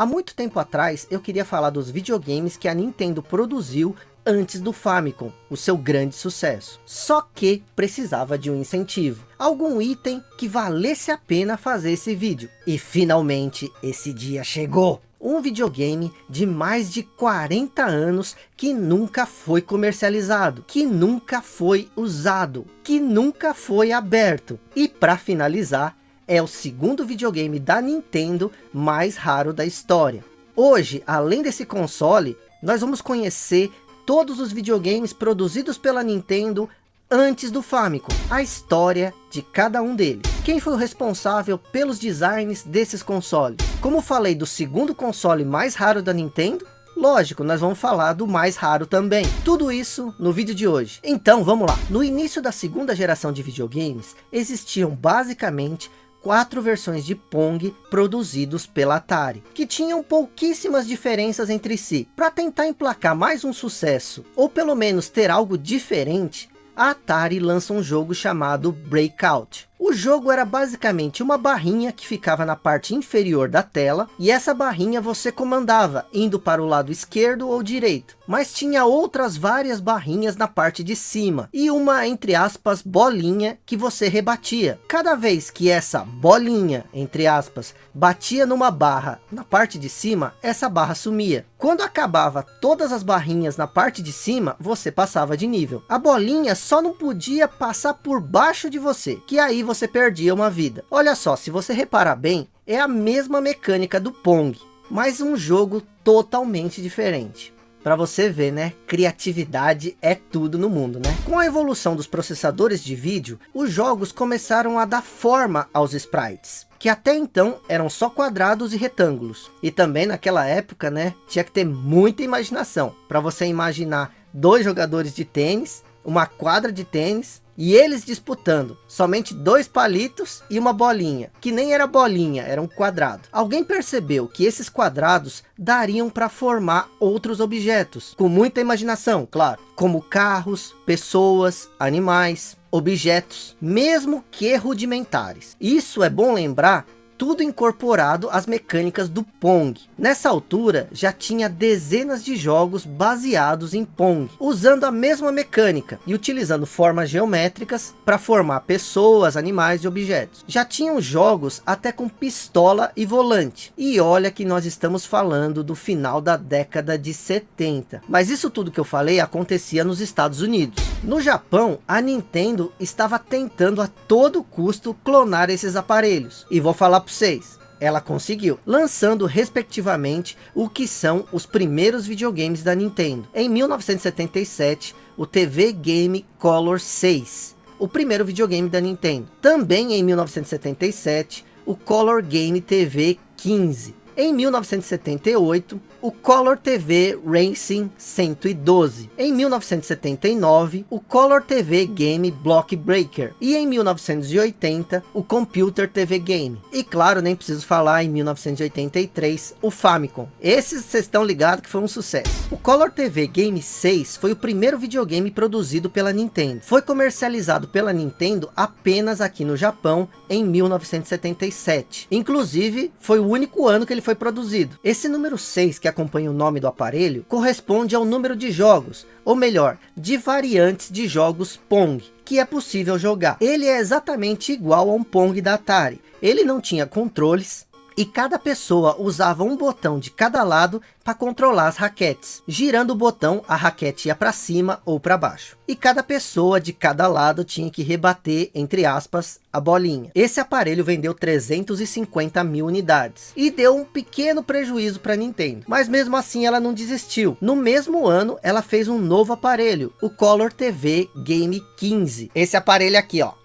Há muito tempo atrás eu queria falar dos videogames que a Nintendo produziu antes do Famicom, o seu grande sucesso. Só que precisava de um incentivo, algum item que valesse a pena fazer esse vídeo. E finalmente esse dia chegou! Um videogame de mais de 40 anos que nunca foi comercializado, que nunca foi usado, que nunca foi aberto. E para finalizar, é o segundo videogame da Nintendo mais raro da história. Hoje, além desse console, nós vamos conhecer todos os videogames produzidos pela Nintendo antes do Famicom, a história de cada um deles. Quem foi o responsável pelos designs desses consoles? Como falei do segundo console mais raro da Nintendo, Lógico, nós vamos falar do mais raro também. Tudo isso no vídeo de hoje. Então, vamos lá. No início da segunda geração de videogames, existiam basicamente quatro versões de Pong produzidos pela Atari, que tinham pouquíssimas diferenças entre si. Para tentar emplacar mais um sucesso, ou pelo menos ter algo diferente, a Atari lança um jogo chamado Breakout. O jogo era basicamente uma barrinha que ficava na parte inferior da tela, e essa barrinha você comandava, indo para o lado esquerdo ou direito. Mas tinha outras várias barrinhas na parte de cima, e uma, entre aspas, bolinha que você rebatia. Cada vez que essa bolinha, entre aspas, batia numa barra na parte de cima, essa barra sumia. Quando acabava todas as barrinhas na parte de cima, você passava de nível. A bolinha só não podia passar por baixo de você, que aí você perdia uma vida. Olha só, se você reparar bem, é a mesma mecânica do Pong, mas um jogo totalmente diferente. Para você ver, né? Criatividade é tudo no mundo, né? Com a evolução dos processadores de vídeo, os jogos começaram a dar forma aos sprites. Que até então eram só quadrados e retângulos. E também naquela época, né? Tinha que ter muita imaginação. Para você imaginar dois jogadores de tênis, uma quadra de tênis e eles disputando, somente dois palitos e uma bolinha, que nem era bolinha, era um quadrado. Alguém percebeu que esses quadrados dariam para formar outros objetos, com muita imaginação, claro, como carros, pessoas, animais, objetos, mesmo que rudimentares. Isso é bom lembrar tudo incorporado às mecânicas do Pong. Nessa altura, já tinha dezenas de jogos baseados em Pong, usando a mesma mecânica e utilizando formas geométricas para formar pessoas, animais e objetos. Já tinham jogos até com pistola e volante. E olha que nós estamos falando do final da década de 70. Mas isso tudo que eu falei acontecia nos Estados Unidos. No Japão, a Nintendo estava tentando a todo custo clonar esses aparelhos. E vou falar vocês, ela conseguiu, lançando respectivamente o que são os primeiros videogames da Nintendo. Em 1977, o TV Game Color 6, o primeiro videogame da Nintendo. Também em 1977, o Color Game TV 15. Em 1978, o Color TV Racing 112. Em 1979, o Color TV Game Block Breaker. E em 1980, o Computer TV Game. E claro, nem preciso falar, em 1983, o Famicom. Esses vocês estão ligados que foi um sucesso. O Color TV Game 6 foi o primeiro videogame produzido pela Nintendo. Foi comercializado pela Nintendo apenas aqui no Japão em 1977. Inclusive, foi o único ano que ele foi produzido. Esse número 6 que acompanha o nome do aparelho, corresponde ao número de jogos, ou melhor, de variantes de jogos Pong, que é possível jogar. Ele é exatamente igual a um Pong da Atari. Ele não tinha controles, e cada pessoa usava um botão de cada lado para controlar as raquetes. Girando o botão, a raquete ia para cima ou para baixo. E cada pessoa de cada lado tinha que rebater, entre aspas, a bolinha. Esse aparelho vendeu 350 mil unidades. E deu um pequeno prejuízo para a Nintendo. Mas mesmo assim ela não desistiu. No mesmo ano, ela fez um novo aparelho, o Color TV Game 15. Esse aparelho aqui, ó.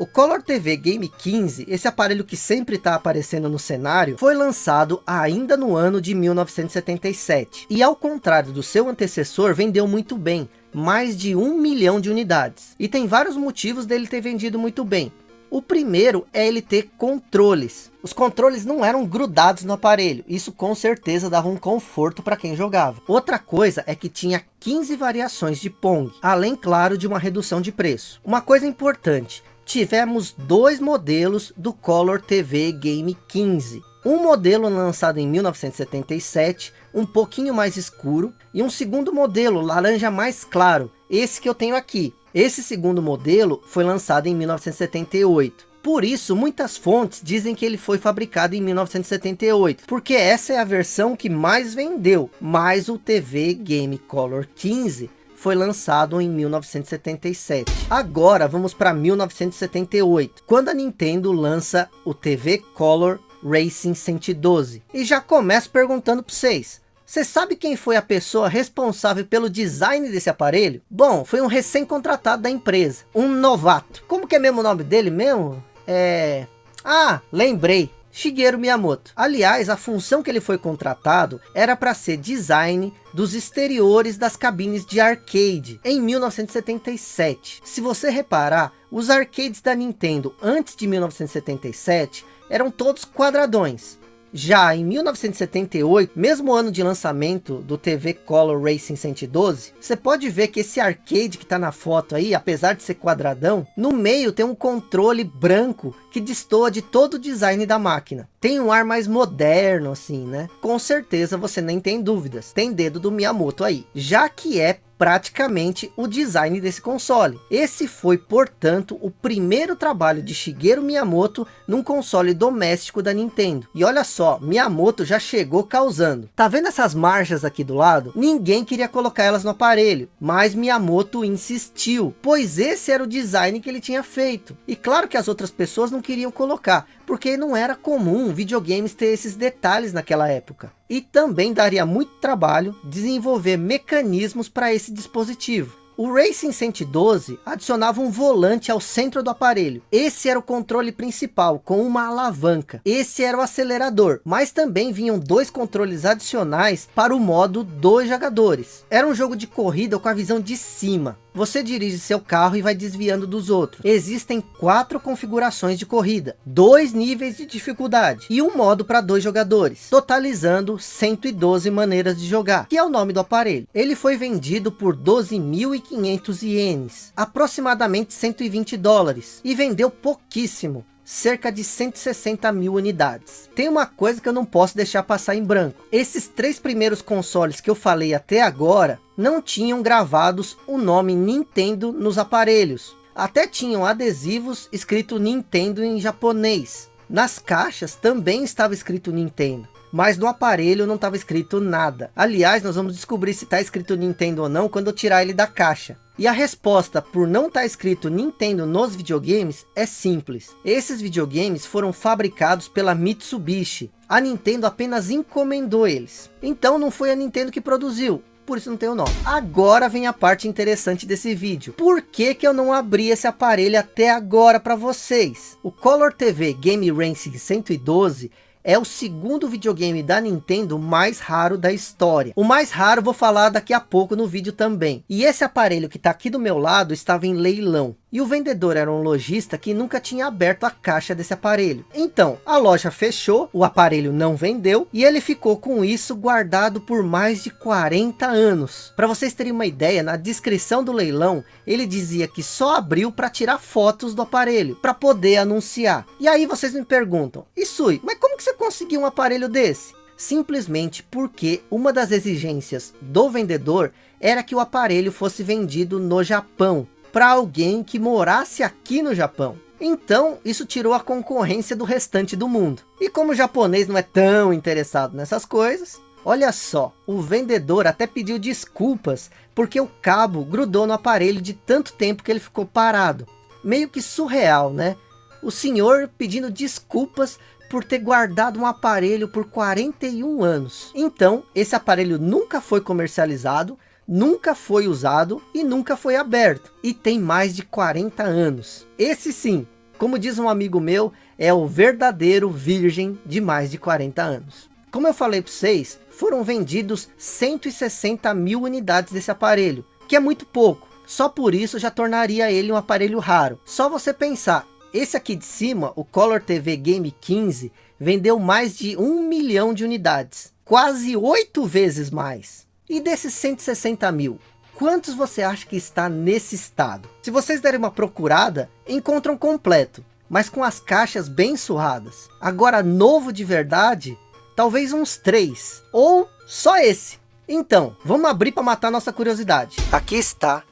O Color TV Game 15, esse aparelho que sempre está aparecendo no cenário, foi lançado ainda no ano de 1977. E ao contrário do seu antecessor, vendeu muito bem, mais de um milhão de unidades. E tem vários motivos dele ter vendido muito bem. O primeiro é ele ter controles. Os controles não eram grudados no aparelho. Isso com certeza dava um conforto para quem jogava. Outra coisa é que tinha 15 variações de Pong. Além, claro, de uma redução de preço. Uma coisa importante tivemos dois modelos do Color TV Game 15. Um modelo lançado em 1977, um pouquinho mais escuro, e um segundo modelo laranja mais claro, esse que eu tenho aqui. Esse segundo modelo foi lançado em 1978. Por isso, muitas fontes dizem que ele foi fabricado em 1978, porque essa é a versão que mais vendeu, mas o TV Game Color 15 foi lançado em 1977. Agora vamos para 1978, quando a Nintendo lança o TV Color Racing 112. E já começo perguntando para vocês, você sabe quem foi a pessoa responsável pelo design desse aparelho? Bom, foi um recém-contratado da empresa, um novato. Como que é mesmo o nome dele mesmo? É... Ah, lembrei. Shigeru Miyamoto. Aliás, a função que ele foi contratado era para ser design dos exteriores das cabines de arcade em 1977. Se você reparar, os arcades da Nintendo antes de 1977 eram todos quadradões. Já em 1978, mesmo ano de lançamento do TV Color Racing 112, você pode ver que esse arcade que está na foto aí, apesar de ser quadradão, no meio tem um controle branco que destoa de todo o design da máquina. Tem um ar mais moderno assim, né? Com certeza você nem tem dúvidas, tem dedo do Miyamoto aí. Já que é praticamente o design desse console. Esse foi, portanto, o primeiro trabalho de Shigeru Miyamoto num console doméstico da Nintendo. E olha só, Miyamoto já chegou causando. Tá vendo essas marchas aqui do lado? Ninguém queria colocar elas no aparelho, mas Miyamoto insistiu, pois esse era o design que ele tinha feito. E claro que as outras pessoas não queriam colocar, porque não era comum videogames ter esses detalhes naquela época. E também daria muito trabalho desenvolver mecanismos para esse dispositivo. O Racing 112 adicionava um volante ao centro do aparelho. Esse era o controle principal, com uma alavanca. Esse era o acelerador, mas também vinham dois controles adicionais para o modo dois jogadores. Era um jogo de corrida com a visão de cima. Você dirige seu carro e vai desviando dos outros. Existem quatro configurações de corrida, dois níveis de dificuldade e um modo para dois jogadores, totalizando 112 maneiras de jogar, que é o nome do aparelho. Ele foi vendido por 12.500 ienes, aproximadamente 120 dólares, e vendeu pouquíssimo, cerca de 160 mil unidades. Tem uma coisa que eu não posso deixar passar em branco. Esses três primeiros consoles que eu falei até agora, não tinham gravados o nome Nintendo nos aparelhos. Até tinham adesivos escrito Nintendo em japonês. Nas caixas também estava escrito Nintendo mas no aparelho não estava escrito nada. Aliás, nós vamos descobrir se está escrito Nintendo ou não quando eu tirar ele da caixa. E a resposta por não estar tá escrito Nintendo nos videogames é simples. Esses videogames foram fabricados pela Mitsubishi. A Nintendo apenas encomendou eles. Então não foi a Nintendo que produziu, por isso não tem o nome. Agora vem a parte interessante desse vídeo. Por que que eu não abri esse aparelho até agora para vocês? O Color TV Game Racing 112 é o segundo videogame da Nintendo mais raro da história. O mais raro vou falar daqui a pouco no vídeo também. E esse aparelho que está aqui do meu lado estava em leilão. E o vendedor era um lojista que nunca tinha aberto a caixa desse aparelho. Então, a loja fechou, o aparelho não vendeu e ele ficou com isso guardado por mais de 40 anos. Para vocês terem uma ideia, na descrição do leilão, ele dizia que só abriu para tirar fotos do aparelho, para poder anunciar. E aí vocês me perguntam, Isui, mas como que você conseguiu um aparelho desse? Simplesmente porque uma das exigências do vendedor era que o aparelho fosse vendido no Japão para alguém que morasse aqui no Japão. Então, isso tirou a concorrência do restante do mundo. E como o japonês não é tão interessado nessas coisas, olha só, o vendedor até pediu desculpas porque o cabo grudou no aparelho de tanto tempo que ele ficou parado. Meio que surreal, né? O senhor pedindo desculpas por ter guardado um aparelho por 41 anos. Então, esse aparelho nunca foi comercializado nunca foi usado e nunca foi aberto. E tem mais de 40 anos. Esse sim, como diz um amigo meu, é o verdadeiro virgem de mais de 40 anos. Como eu falei para vocês, foram vendidos 160 mil unidades desse aparelho, que é muito pouco. Só por isso já tornaria ele um aparelho raro. Só você pensar, esse aqui de cima, o Color TV Game 15, vendeu mais de um milhão de unidades. Quase oito vezes mais. E desses 160 mil, quantos você acha que está nesse estado? Se vocês derem uma procurada, encontram completo. mas com as caixas bem surradas. Agora, novo de verdade, talvez uns três, ou só esse. Então, vamos abrir para matar nossa curiosidade. Aqui está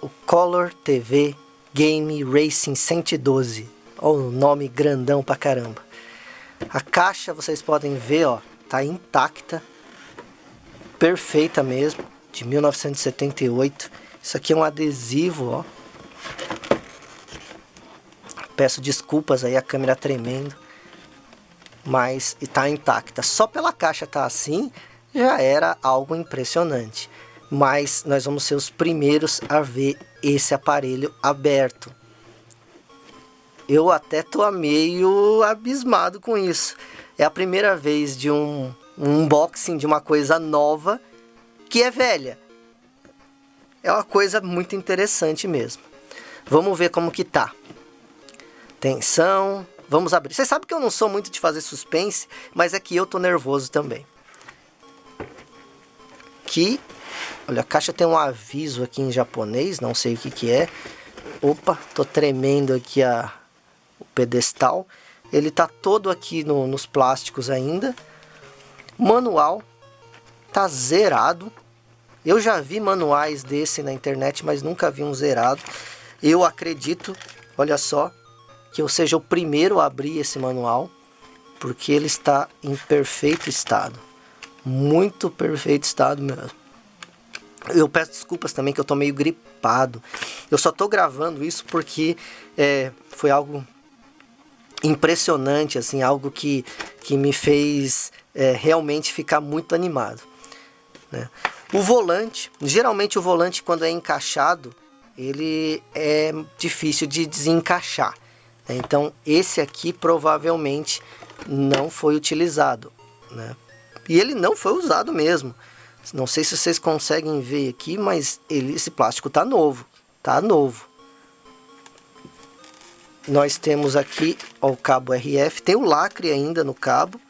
o Color TV Game Racing 112. Olha o nome grandão pra caramba. A caixa, vocês podem ver, ó, tá intacta. Perfeita mesmo, de 1978. Isso aqui é um adesivo, ó. Peço desculpas aí, a câmera tremendo. Mas está intacta. Só pela caixa tá assim, já era algo impressionante. Mas nós vamos ser os primeiros a ver esse aparelho aberto. Eu até tô meio abismado com isso. É a primeira vez de um, um unboxing de uma coisa nova que é velha. É uma coisa muito interessante mesmo. Vamos ver como que tá. Atenção, vamos abrir. Você sabe que eu não sou muito de fazer suspense, mas é que eu tô nervoso também. Que, olha, a caixa tem um aviso aqui em japonês, não sei o que que é. Opa, tô tremendo aqui a, o pedestal. Ele tá todo aqui no, nos plásticos ainda. Manual tá zerado. Eu já vi manuais desse na internet, mas nunca vi um zerado. Eu acredito, olha só, que eu seja o primeiro a abrir esse manual, porque ele está em perfeito estado. Muito perfeito estado mesmo. Eu peço desculpas também que eu tô meio gripado. Eu só tô gravando isso porque é, foi algo impressionante, assim, algo que, que me fez é, realmente ficar muito animado. Né? O volante, geralmente o volante quando é encaixado, ele é difícil de desencaixar. Então esse aqui provavelmente não foi utilizado, né? E ele não foi usado mesmo. Não sei se vocês conseguem ver aqui, mas ele, esse plástico tá novo, tá novo. Nós temos aqui ó, o cabo RF, tem o lacre ainda no cabo.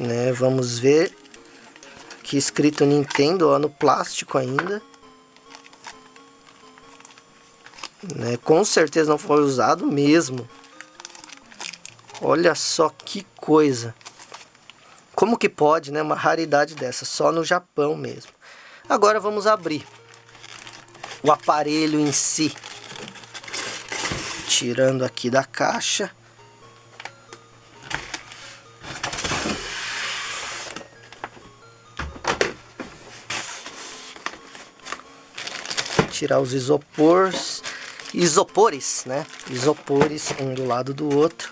Né, vamos ver que escrito Nintendo ó, no plástico ainda. Né? Com certeza não foi usado mesmo. Olha só que coisa. Como que pode, né? Uma raridade dessa, só no Japão mesmo. Agora vamos abrir o aparelho em si. Tirando aqui da caixa. Tirar os isopores isopores, né? Isopores um do lado do outro.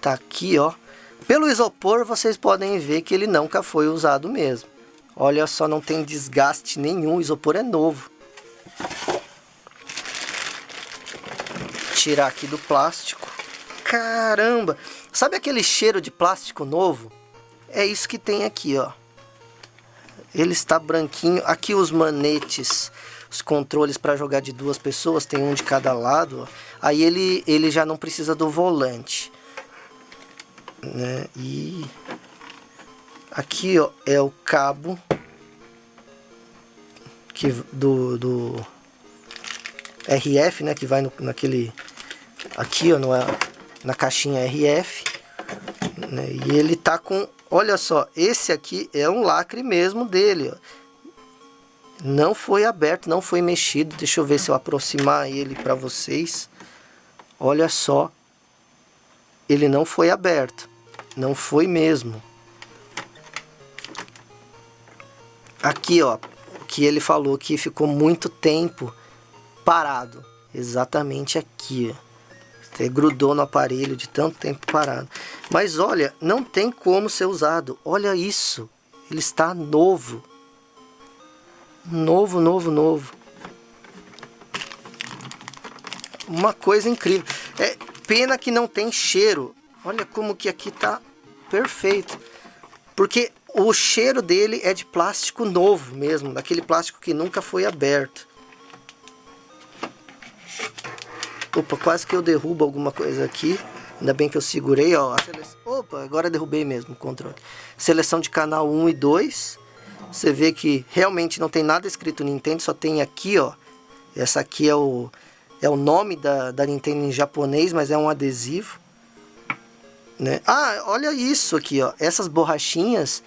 Tá aqui, ó. Pelo isopor vocês podem ver que ele nunca foi usado mesmo. Olha só, não tem desgaste nenhum, o isopor é novo. Tirar aqui do plástico. Caramba! Sabe aquele cheiro de plástico novo? É isso que tem aqui, ó. Ele está branquinho. Aqui os manetes os controles para jogar de duas pessoas, tem um de cada lado, ó. aí ele, ele já não precisa do volante. Né? E aqui ó, é o cabo que, do, do RF, né, que vai no, naquele aqui ó, no, na caixinha RF. Né? E ele tá com, olha só, esse aqui é um lacre mesmo dele, ó não foi aberto, não foi mexido. Deixa eu ver se eu aproximar ele para vocês. Olha só. Ele não foi aberto. Não foi mesmo. Aqui, ó. Que ele falou que ficou muito tempo parado. Exatamente aqui, ó. Até grudou no aparelho de tanto tempo parado. Mas olha, não tem como ser usado. Olha isso. Ele está novo. Novo, novo, novo. Uma coisa incrível. É pena que não tem cheiro. Olha como que aqui tá perfeito. Porque o cheiro dele é de plástico novo mesmo, daquele plástico que nunca foi aberto. Opa, quase que eu derrubo alguma coisa aqui. Ainda bem que eu segurei, ó. Opa, agora derrubei mesmo o controle. Seleção de canal 1 e 2. Você vê que realmente não tem nada escrito Nintendo, só tem aqui, ó. Essa aqui é o, é o nome da, da Nintendo em japonês, mas é um adesivo. Né? Ah, olha isso aqui, ó. Essas borrachinhas,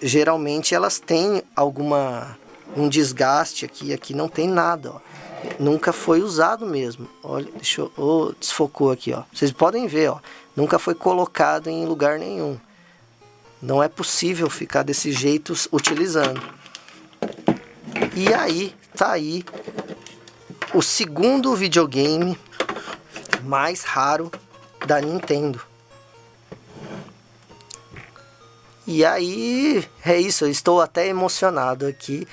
geralmente elas têm alguma um desgaste aqui, aqui não tem nada, ó. Nunca foi usado mesmo. Olha, deixa eu, oh, desfocou aqui, ó. Vocês podem ver, ó. Nunca foi colocado em lugar nenhum. Não é possível ficar desse jeito utilizando. E aí, tá aí o segundo videogame mais raro da Nintendo. E aí, é isso, eu estou até emocionado aqui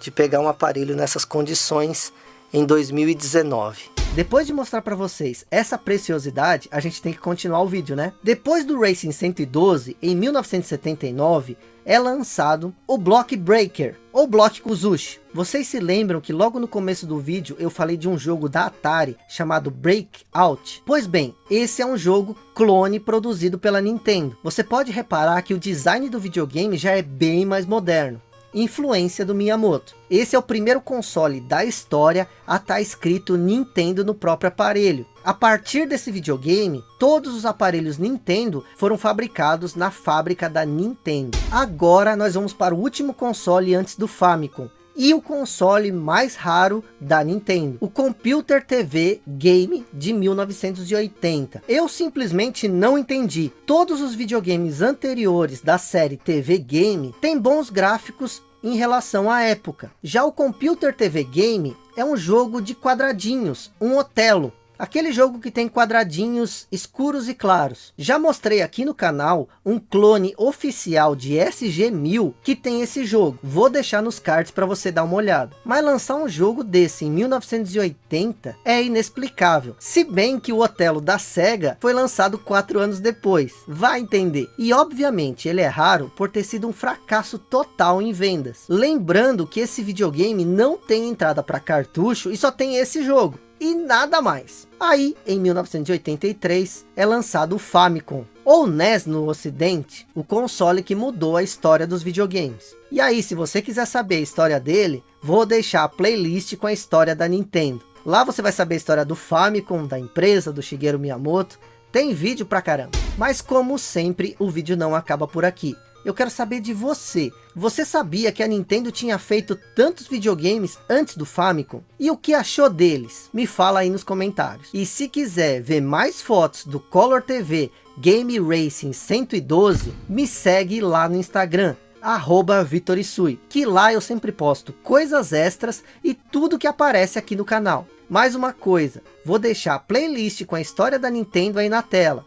de pegar um aparelho nessas condições em 2019. Depois de mostrar para vocês essa preciosidade, a gente tem que continuar o vídeo, né? Depois do Racing 112, em 1979, é lançado o Block Breaker, ou Block Kuzushi. Vocês se lembram que logo no começo do vídeo eu falei de um jogo da Atari chamado Breakout? Pois bem, esse é um jogo clone produzido pela Nintendo. Você pode reparar que o design do videogame já é bem mais moderno influência do Miyamoto. Esse é o primeiro console da história a estar tá escrito Nintendo no próprio aparelho. A partir desse videogame, todos os aparelhos Nintendo foram fabricados na fábrica da Nintendo. Agora nós vamos para o último console antes do Famicom, e o console mais raro da Nintendo, o Computer TV Game de 1980. Eu simplesmente não entendi. Todos os videogames anteriores da série TV Game têm bons gráficos em relação à época. Já o Computer TV Game é um jogo de quadradinhos, um Otelo, Aquele jogo que tem quadradinhos escuros e claros. Já mostrei aqui no canal um clone oficial de SG-1000 que tem esse jogo. Vou deixar nos cards para você dar uma olhada. Mas lançar um jogo desse em 1980 é inexplicável. Se bem que o Otelo da SEGA foi lançado quatro anos depois. Vai entender. E obviamente ele é raro por ter sido um fracasso total em vendas. Lembrando que esse videogame não tem entrada para cartucho e só tem esse jogo e nada mais. Aí, em 1983, é lançado o Famicom, ou NES no ocidente, o console que mudou a história dos videogames. E aí, se você quiser saber a história dele, vou deixar a playlist com a história da Nintendo. Lá você vai saber a história do Famicom, da empresa, do Shigeru Miyamoto, tem vídeo pra caramba. Mas como sempre, o vídeo não acaba por aqui eu quero saber de você. Você sabia que a Nintendo tinha feito tantos videogames antes do Famicom? E o que achou deles? Me fala aí nos comentários. E se quiser ver mais fotos do Color TV Game Racing 112, me segue lá no Instagram arroba Vitorisui, que lá eu sempre posto coisas extras e tudo que aparece aqui no canal. Mais uma coisa, vou deixar a playlist com a história da Nintendo aí na tela.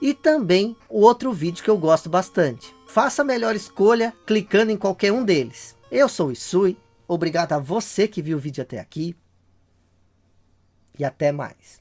E também o outro vídeo que eu gosto bastante. Faça a melhor escolha clicando em qualquer um deles. Eu sou o Isui, obrigado a você que viu o vídeo até aqui. E até mais.